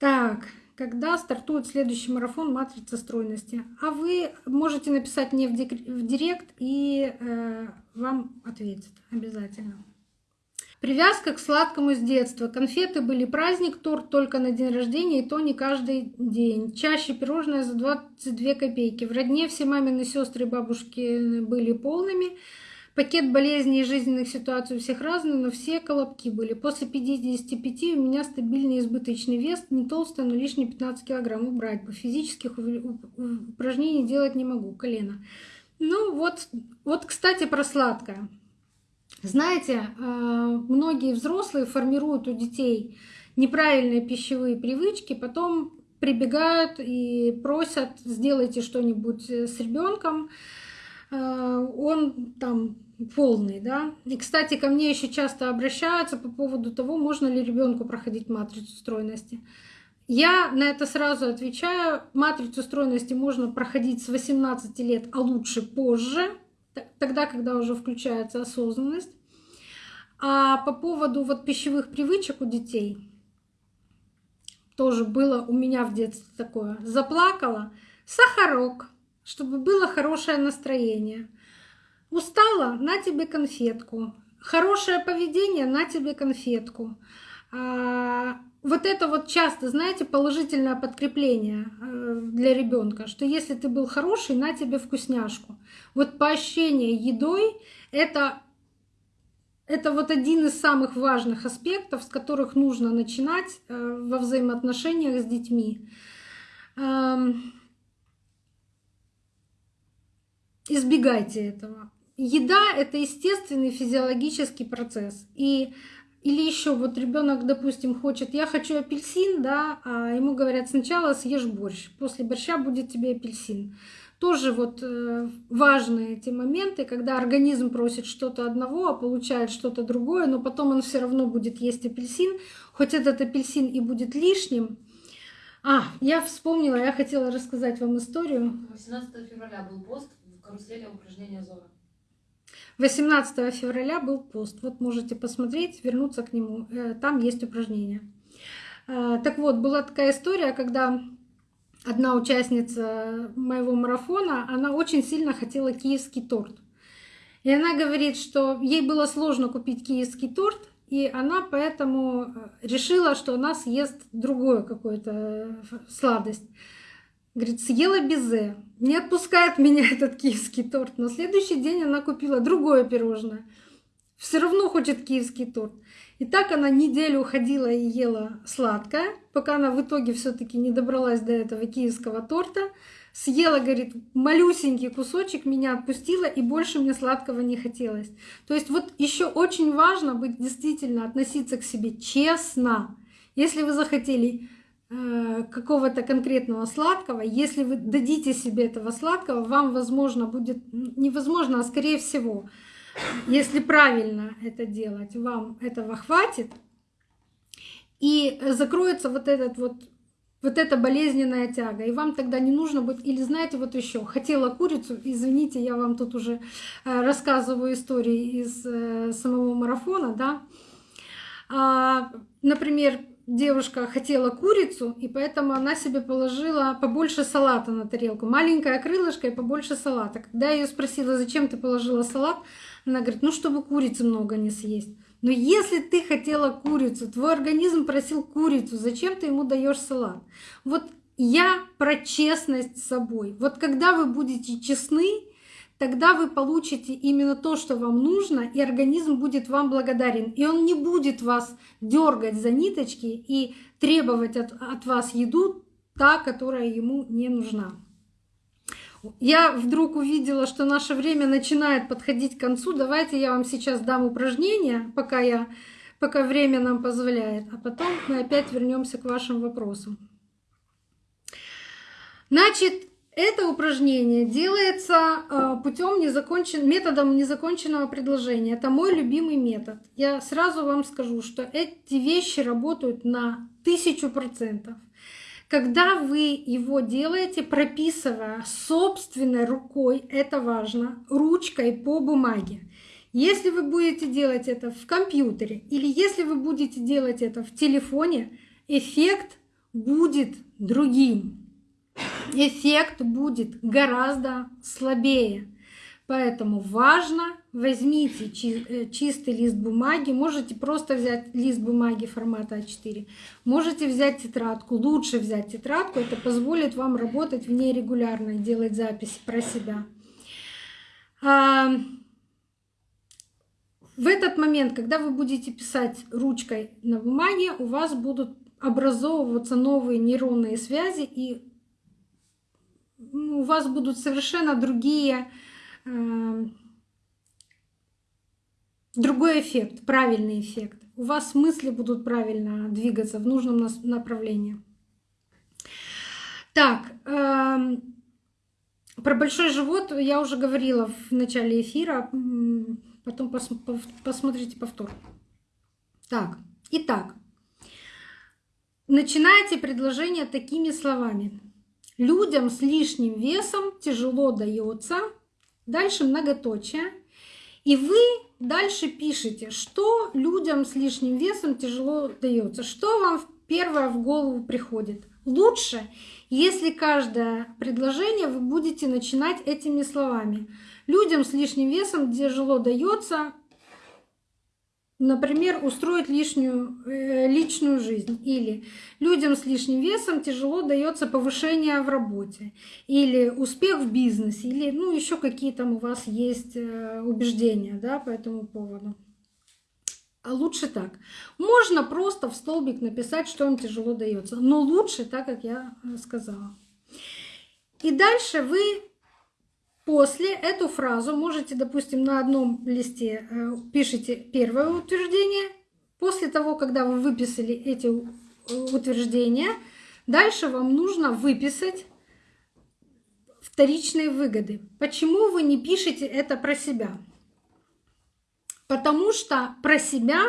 Так, когда стартует следующий марафон «Матрица стройности». А вы можете написать мне в директ, и э, вам ответят обязательно. Привязка к сладкому с детства. Конфеты были праздник, торт только на день рождения, и то не каждый день. Чаще пирожное за 22 копейки. В родне все мамины сестры и бабушки были полными. Пакет болезней и жизненных ситуаций у всех разный, но все колобки были. После 55 у меня стабильный избыточный вес, не толстый, но лишние 15 килограмм убрать бы. Физических упражнений делать не могу, колено. Ну вот, вот, кстати, про сладкое. Знаете, э, многие взрослые формируют у детей неправильные пищевые привычки, потом прибегают и просят, сделайте что-нибудь с ребенком, э, он там полный, да. И, кстати, ко мне еще часто обращаются по поводу того, можно ли ребенку проходить матрицу стройности. Я на это сразу отвечаю. Матрицу стройности можно проходить с 18 лет, а лучше позже, тогда, когда уже включается осознанность. А по поводу вот пищевых привычек у детей, тоже было у меня в детстве такое. Заплакала, сахарок, чтобы было хорошее настроение. Устала, на тебе конфетку. Хорошее поведение, на тебе конфетку. А, вот это вот часто, знаете, положительное подкрепление э, для ребенка, что если ты был хороший, на тебе вкусняшку. Вот поощрение едой — это, это вот один из самых важных аспектов, с которых нужно начинать э, во взаимоотношениях с детьми. Эм, избегайте этого. Еда — это естественный физиологический процесс. И или еще вот ребенок, допустим, хочет, я хочу апельсин, да, а ему говорят, сначала съешь борщ, после борща будет тебе апельсин. Тоже вот э, важные эти моменты, когда организм просит что-то одного, а получает что-то другое, но потом он все равно будет есть апельсин, хоть этот апельсин и будет лишним. А, я вспомнила, я хотела рассказать вам историю. 18 февраля был пост в карусели упражнения Зора. 18 февраля был пост. Вот можете посмотреть, вернуться к нему. Э, там есть упражнения. Э, так вот, была такая история, когда одна участница моего марафона, она очень сильно хотела киевский торт. И она говорит, что ей было сложно купить киевский торт, и она поэтому э, решила, что она съест другую какую-то сладость. Говорит, съела безе. Не отпускает меня этот киевский торт. На следующий день она купила другое пирожное. Все равно хочет киевский торт. И так она неделю ходила и ела сладкое, пока она в итоге все-таки не добралась до этого киевского торта. Съела, говорит, малюсенький кусочек, меня отпустила, и больше мне сладкого не хотелось. То есть вот еще очень важно быть действительно относиться к себе честно. Если вы захотели какого-то конкретного сладкого, если вы дадите себе этого сладкого, вам, возможно, будет невозможно, а скорее всего, если правильно это делать, вам этого хватит, и закроется вот этот вот вот эта болезненная тяга, и вам тогда не нужно будет, или знаете, вот еще, хотела курицу, извините, я вам тут уже э, рассказываю истории из э, самого марафона, да, а, например, девушка хотела курицу, и поэтому она себе положила побольше салата на тарелку. Маленькое крылышко и побольше салата. Когда я ее спросила, зачем ты положила салат, она говорит, ну, чтобы курицы много не съесть. Но если ты хотела курицу, твой организм просил курицу, зачем ты ему даешь салат? Вот я про честность с собой. Вот когда вы будете честны, тогда вы получите именно то, что вам нужно, и организм будет вам благодарен. И он не будет вас дергать за ниточки и требовать от, от вас еду, та, которая ему не нужна. Я вдруг увидела, что наше время начинает подходить к концу. Давайте я вам сейчас дам упражнение, пока, я, пока время нам позволяет, а потом мы опять вернемся к вашим вопросам. Значит, это упражнение делается э, путем незакончен... методом незаконченного предложения. Это мой любимый метод. Я сразу вам скажу, что эти вещи работают на тысячу процентов. Когда вы его делаете, прописывая собственной рукой, это важно, ручкой по бумаге. Если вы будете делать это в компьютере или если вы будете делать это в телефоне, эффект будет другим. Эффект будет гораздо слабее. Поэтому важно, возьмите э, чистый лист бумаги, можете просто взять лист бумаги формата А4, можете взять тетрадку, лучше взять тетрадку, это позволит вам работать в ней регулярно делать записи про себя. А, в этот момент, когда вы будете писать ручкой на бумаге, у вас будут образовываться новые нейронные связи, и у вас будут совершенно другие Эм, другой эффект, правильный эффект. У вас мысли будут правильно двигаться в нужном направлении. Так, эм, про большой живот я уже говорила в начале эфира, потом пос, посмотрите повтор. Так, итак, начинайте предложение такими словами. Людям с лишним весом тяжело дается дальше многоточие. И вы дальше пишете, что людям с лишним весом тяжело дается, что вам первое в голову приходит. Лучше, если каждое предложение вы будете начинать этими словами. Людям с лишним весом тяжело дается Например, устроить лишнюю э, личную жизнь. Или людям с лишним весом тяжело дается повышение в работе. Или успех в бизнесе. Или ну, еще какие там у вас есть э, убеждения да, по этому поводу. А лучше так. Можно просто в столбик написать, что им тяжело дается. Но лучше так, как я э, сказала. И дальше вы После эту фразу можете, допустим, на одном листе э, пишите первое утверждение. После того, когда вы выписали эти э, утверждения, дальше вам нужно выписать вторичные выгоды. Почему вы не пишете это про себя? Потому что про себя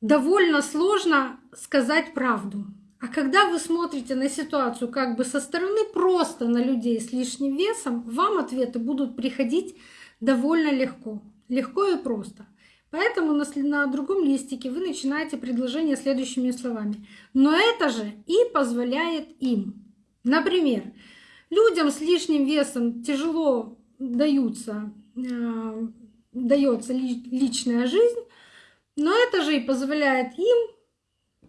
довольно сложно сказать правду. А когда вы смотрите на ситуацию как бы со стороны просто на людей с лишним весом, вам ответы будут приходить довольно легко. Легко и просто. Поэтому на, на другом листике вы начинаете предложение следующими словами. Но это же и позволяет им. Например, людям с лишним весом тяжело даются, э, дается личная жизнь, но это же и позволяет им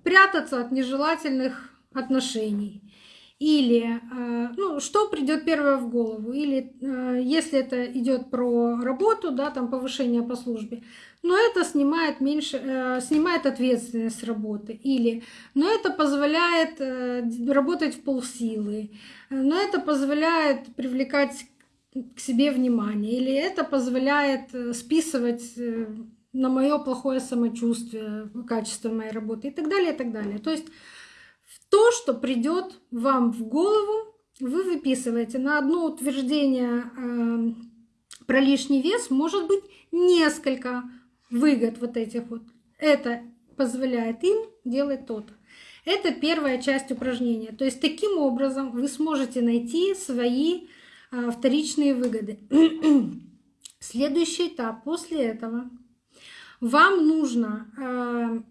прятаться от нежелательных отношений. Или э, ну, что придет первое в голову, или э, если это идет про работу, да, там повышение по службе, но это снимает меньше, э, снимает ответственность работы, или но это позволяет работать в полсилы, но это позволяет привлекать к себе внимание, или это позволяет списывать на мое плохое самочувствие, качество моей работы и так далее, и так далее. То есть то, что придет вам в голову, вы выписываете на одно утверждение э, про лишний вес может быть несколько выгод вот этих вот. Это позволяет им делать то-то. Это первая часть упражнения. То есть таким образом вы сможете найти свои а, вторичные выгоды. Следующий этап после этого. Вам нужно а,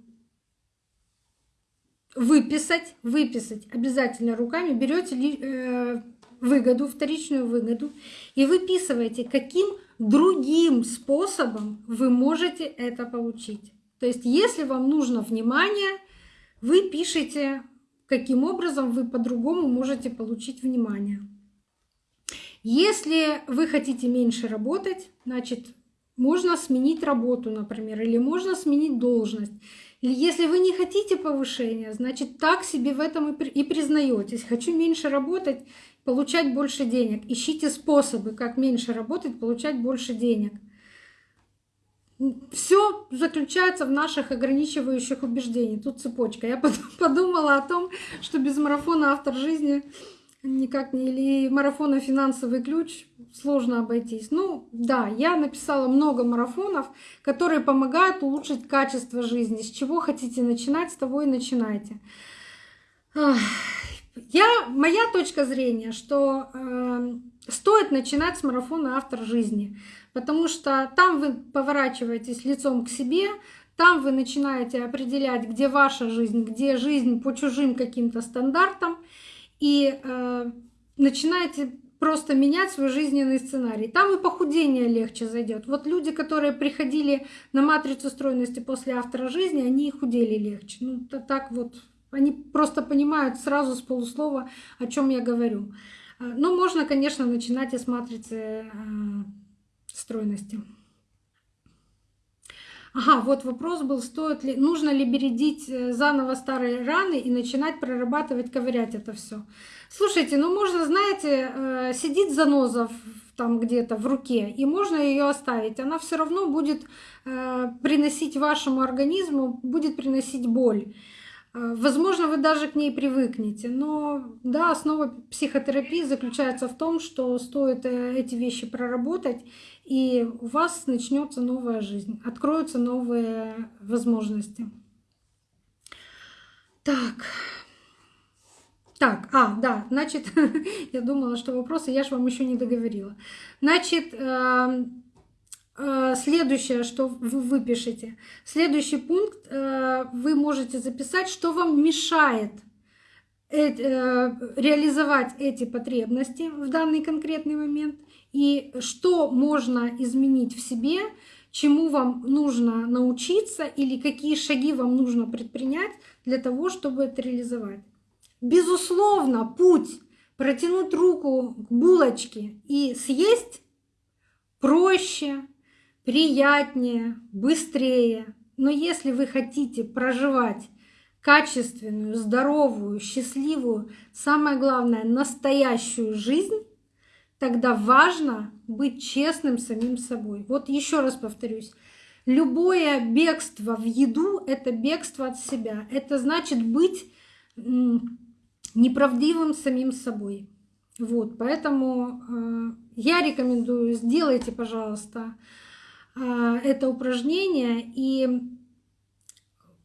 выписать, выписать обязательно руками, берете э, выгоду, вторичную выгоду и выписываете, каким другим способом вы можете это получить. То есть, если вам нужно внимание, вы пишете, каким образом вы по-другому можете получить внимание. Если вы хотите меньше работать, значит, можно сменить работу, например, или можно сменить должность. Или если вы не хотите повышения, значит, так себе в этом и признаетесь. Хочу меньше работать, получать больше денег. Ищите способы, как меньше работать, получать больше денег. Все заключается в наших ограничивающих убеждениях. Тут цепочка. Я подумала о том, что без марафона автор жизни никак не или марафона финансовый ключ сложно обойтись. Ну да, я написала много марафонов, которые помогают улучшить качество жизни. С чего хотите начинать, с того и начинайте. Я, моя точка зрения, что э, стоит начинать с марафона «Автор жизни», потому что там вы поворачиваетесь лицом к себе, там вы начинаете определять, где ваша жизнь, где жизнь по чужим каким-то стандартам, и э, начинаете просто менять свой жизненный сценарий. Там и похудение легче зайдет. Вот люди, которые приходили на матрицу стройности после автора жизни, они и худели легче. Ну, так вот они просто понимают сразу с полуслова, о чем я говорю. А, но можно, конечно, начинать и с матрицы а, стройности. Ага, вот вопрос был, стоит ли, нужно ли бередить э, заново старые раны и начинать прорабатывать, ковырять это все. Слушайте, ну можно, знаете, э, сидит заноза там где-то в руке, и можно ее оставить. Она все равно будет э, приносить вашему организму, будет приносить боль. Э, возможно, вы даже к ней привыкнете, но да, основа психотерапии заключается в том, что стоит э, эти вещи проработать, и у вас начнется новая жизнь, откроются новые возможности. Так. Так, а, да, значит, я думала, что вопросы, я же вам еще не договорила. Значит, эм, следующее, что вы выпишете. Следующий пункт э, вы можете записать, что вам мешает э, реализовать эти потребности в данный конкретный момент и что можно изменить в себе, чему вам нужно научиться или какие шаги вам нужно предпринять для того, чтобы это реализовать. Безусловно, путь протянуть руку к булочке и съесть проще, приятнее, быстрее. Но если вы хотите проживать качественную, здоровую, счастливую, самое главное, настоящую жизнь, тогда важно быть честным самим собой. Вот еще раз повторюсь. Любое бегство в еду — это бегство от себя. Это значит быть неправдивым самим собой. Вот, поэтому э, я рекомендую, сделайте, пожалуйста, это упражнение и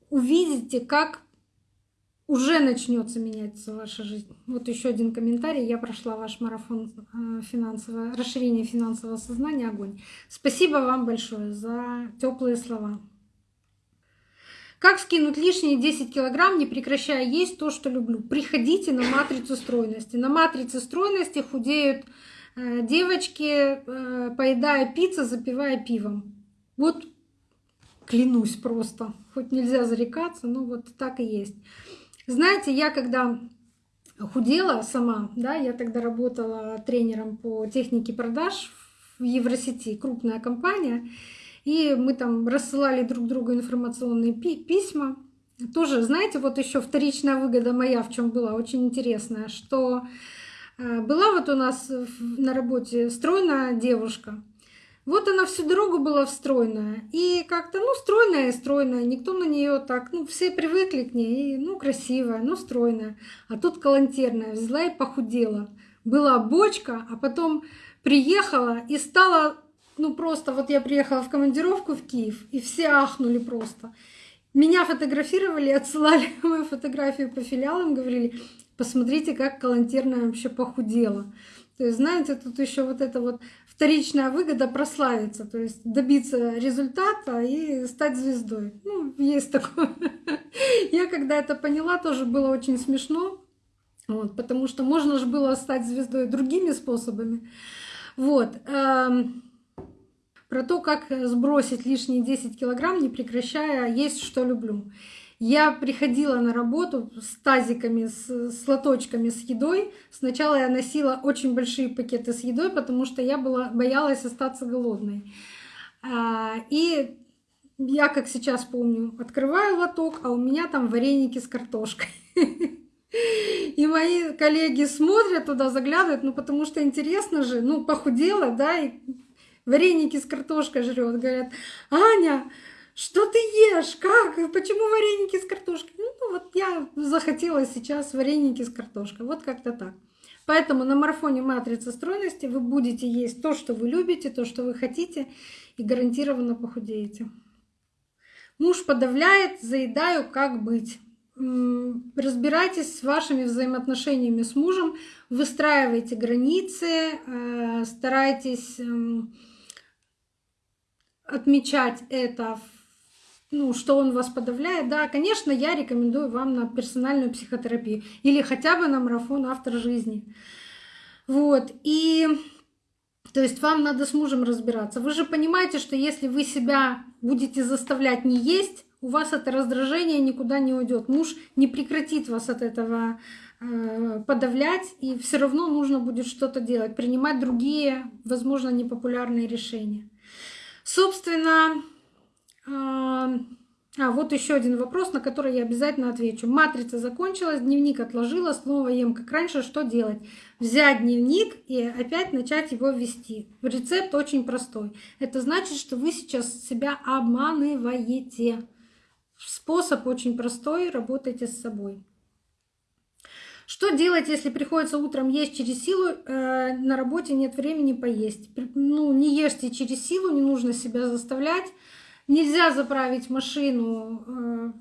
увидите, как уже начнется меняться ваша жизнь. Вот еще один комментарий. Я прошла ваш марафон а, финансового, расширения финансового сознания огонь. Спасибо вам большое за теплые слова. Как скинуть лишние 10 килограмм, не прекращая есть то, что люблю? Приходите на матрицу стройности. На матрице стройности худеют девочки, э, поедая пиццу, запивая пивом. Вот клянусь просто, хоть нельзя зарекаться, но вот так и есть. Знаете, я когда худела сама, да, я тогда работала тренером по технике продаж в Евросети, крупная компания, и мы там рассылали друг другу информационные пи письма. Тоже, знаете, вот еще вторичная выгода моя в чем была очень интересная, что Э, была вот у нас на работе стройная девушка. Вот она всю дорогу была стройная. И как-то, ну, стройная и стройная. Никто на нее так, ну, все привыкли к ней. Ну, красивая, ну, стройная. А тут калантерная. Взяла и похудела. Была бочка, а потом приехала и стала ну просто вот я приехала в командировку в Киев, и все ахнули просто. Меня фотографировали, отсылали мою фотографию по филиалам, говорили, посмотрите, как Калантерная вообще похудела. То есть, знаете, тут еще вот эта вот вторичная выгода прославиться, то есть добиться результата и стать звездой. Ну, есть такое. Я когда это поняла, тоже было очень смешно, вот, потому что можно же было стать звездой другими способами. Вот. Эм, про то, как сбросить лишние 10 килограмм, не прекращая есть, что люблю. Я приходила на работу с тазиками, с, с лоточками с едой. Сначала я носила очень большие пакеты с едой, потому что я была, боялась остаться голодной. А, и я, как сейчас помню, открываю лоток, а у меня там вареники с картошкой. И мои коллеги смотрят туда, заглядывают, ну потому что интересно же, ну похудела, да, и вареники с картошкой жрет. Говорят, Аня, что ты ешь? Как? Почему вареники с картошкой? Ну, ну вот я захотела сейчас вареники с картошкой. Вот как-то так. Поэтому на марафоне матрицы стройности вы будете есть то, что вы любите, то, что вы хотите, и гарантированно похудеете. Муж подавляет, заедаю, как быть. Разбирайтесь с вашими взаимоотношениями с мужем, выстраивайте границы, э, старайтесь эм, отмечать это ну, что он вас подавляет, да, конечно, я рекомендую вам на персональную психотерапию или хотя бы на марафон автор жизни. Вот, и то есть вам надо с мужем разбираться. Вы же понимаете, что если вы себя будете заставлять не есть, у вас это раздражение никуда не уйдет. Муж не прекратит вас от этого э, подавлять, и все равно нужно будет что-то делать, принимать другие, возможно, непопулярные решения. Собственно, а, вот еще один вопрос, на который я обязательно отвечу. Матрица закончилась, дневник отложила, снова ем как раньше. Что делать? Взять дневник и опять начать его вести. Рецепт очень простой. Это значит, что вы сейчас себя обманываете. Способ очень простой, работайте с собой. Что делать, если приходится утром есть через силу, э, на работе нет времени поесть? Ну, не ешьте через силу, не нужно себя заставлять. Нельзя заправить машину э,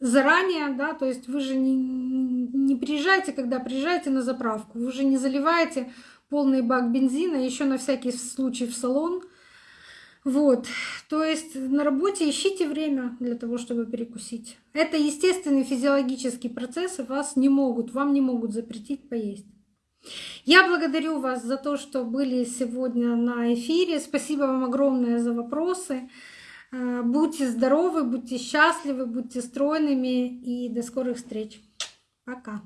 заранее, да, то есть вы же не, не приезжаете, когда приезжаете на заправку, вы же не заливаете полный бак бензина, еще на всякий случай в салон. Вот, то есть на работе ищите время для того, чтобы перекусить. Это естественный физиологический процесс, и вас не могут, вам не могут запретить поесть. Я благодарю вас за то, что были сегодня на эфире. Спасибо вам огромное за вопросы. Э, будьте здоровы, будьте счастливы, будьте стройными и до скорых встреч. Пока.